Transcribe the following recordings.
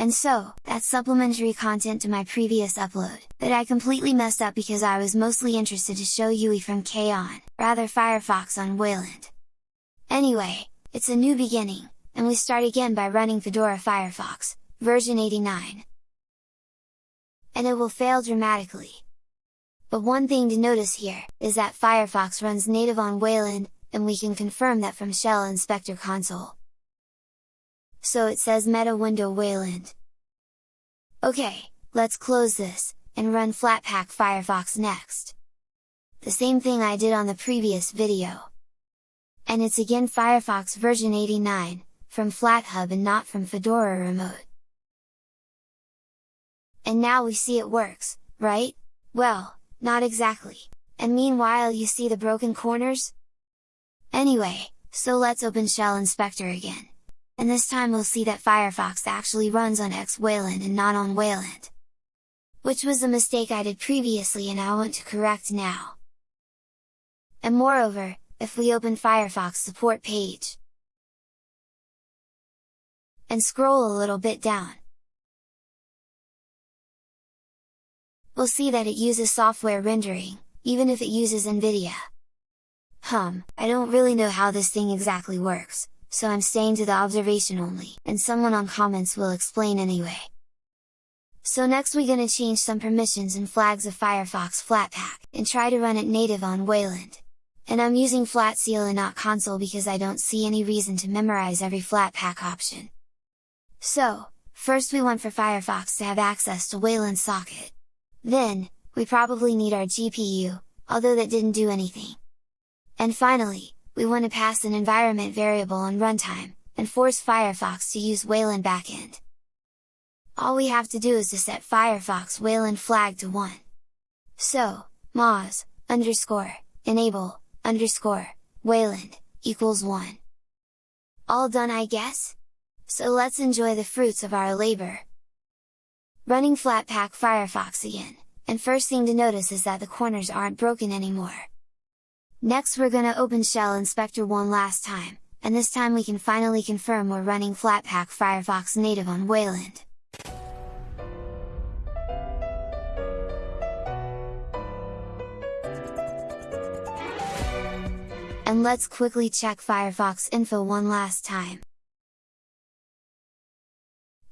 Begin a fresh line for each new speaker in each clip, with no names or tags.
And so, that's supplementary content to my previous upload, that I completely messed up because I was mostly interested to show UI from K on, rather Firefox on Wayland. Anyway, it's a new beginning, and we start again by running Fedora Firefox, version 89. And it will fail dramatically. But one thing to notice here, is that Firefox runs native on Wayland, and we can confirm that from Shell Inspector console. So it says meta window Wayland. Okay, let's close this, and run Flatpak Firefox next. The same thing I did on the previous video. And it's again Firefox version 89, from FlatHub and not from Fedora Remote. And now we see it works, right? Well, not exactly. And meanwhile you see the broken corners? Anyway, so let's open Shell Inspector again. And this time we'll see that Firefox actually runs on X Wayland and not on Wayland. Which was a mistake I did previously and I want to correct now. And moreover, if we open Firefox support page, and scroll a little bit down, we'll see that it uses software rendering, even if it uses NVIDIA. Hum, I don't really know how this thing exactly works, so I'm staying to the observation only, and someone on comments will explain anyway. So next we gonna change some permissions and flags of Firefox Flatpak, and try to run it native on Wayland. And I'm using Flatseal and not console because I don't see any reason to memorize every Flatpak option. So, first we want for Firefox to have access to Wayland socket. Then, we probably need our GPU, although that didn't do anything. And finally, we want to pass an environment variable on runtime, and force Firefox to use Wayland backend. All we have to do is to set Firefox Wayland flag to 1. So, moz, underscore, enable, underscore, Wayland, equals 1. All done I guess? So let's enjoy the fruits of our labor! Running Flatpak Firefox again, and first thing to notice is that the corners aren't broken anymore. Next we're gonna open Shell Inspector one last time, and this time we can finally confirm we're running Flatpak Firefox native on Wayland. And let's quickly check Firefox info one last time.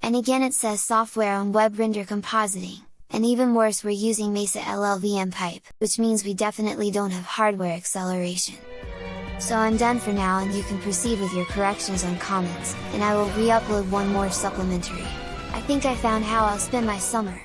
And again it says software on web render compositing and even worse we're using Mesa LLVM pipe, which means we definitely don't have hardware acceleration. So I'm done for now and you can proceed with your corrections on comments, and I will re-upload one more supplementary. I think I found how I'll spend my summer!